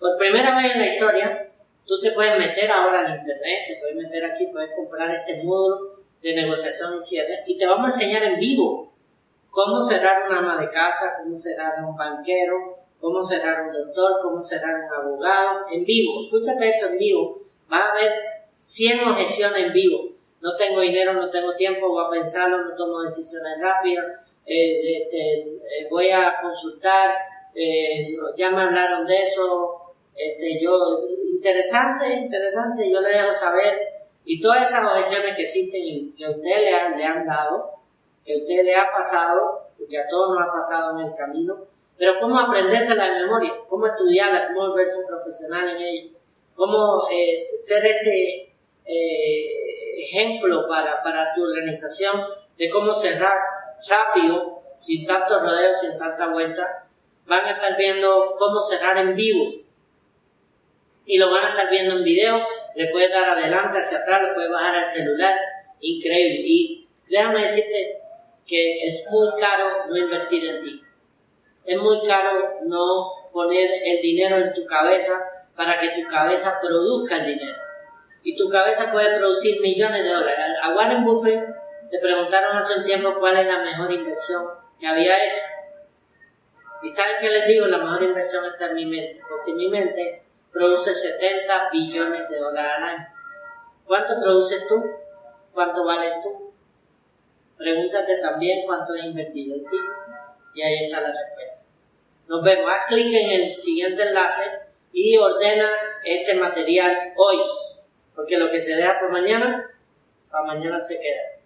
Por primera vez en la historia, tú te puedes meter ahora en internet, te puedes meter aquí, puedes comprar este módulo de negociación y cierre y te vamos a enseñar en vivo cómo cerrar una ama de casa, cómo cerrar un banquero, cómo cerrar un doctor, cómo cerrar un abogado, en vivo. Escúchate esto en vivo. Va a haber 100 objeciones en vivo. No tengo dinero, no tengo tiempo, voy a pensarlo, no tomo decisiones rápidas, eh, este, eh, voy a consultar, eh, ya me hablaron de eso, este, yo, interesante, interesante, yo le dejo saber, y todas esas objeciones que existen y que ustedes le han, le han dado, que a usted le ha pasado, porque a todos nos ha pasado en el camino, pero cómo aprendérsela de memoria, cómo estudiarla, cómo volverse un profesional en ella, cómo eh, ser ese eh, ejemplo para, para tu organización de cómo cerrar rápido, sin tantos rodeos, sin tanta vuelta. Van a estar viendo cómo cerrar en vivo y lo van a estar viendo en video. Le puedes dar adelante, hacia atrás, lo puedes bajar al celular. Increíble. Y déjame decirte que es muy caro no invertir en ti. Es muy caro no poner el dinero en tu cabeza para que tu cabeza produzca el dinero. Y tu cabeza puede producir millones de dólares. A Warren Buffett le preguntaron hace un tiempo cuál es la mejor inversión que había hecho. Y ¿saben qué les digo? La mejor inversión está en mi mente, porque mi mente produce 70 billones de dólares al año. ¿Cuánto produces tú? ¿Cuánto vales tú? Pregúntate también cuánto he invertido en ti. Y ahí está la respuesta. Nos vemos. Haz clic en el siguiente enlace y ordena este material hoy. Porque lo que se vea por mañana, para mañana se queda.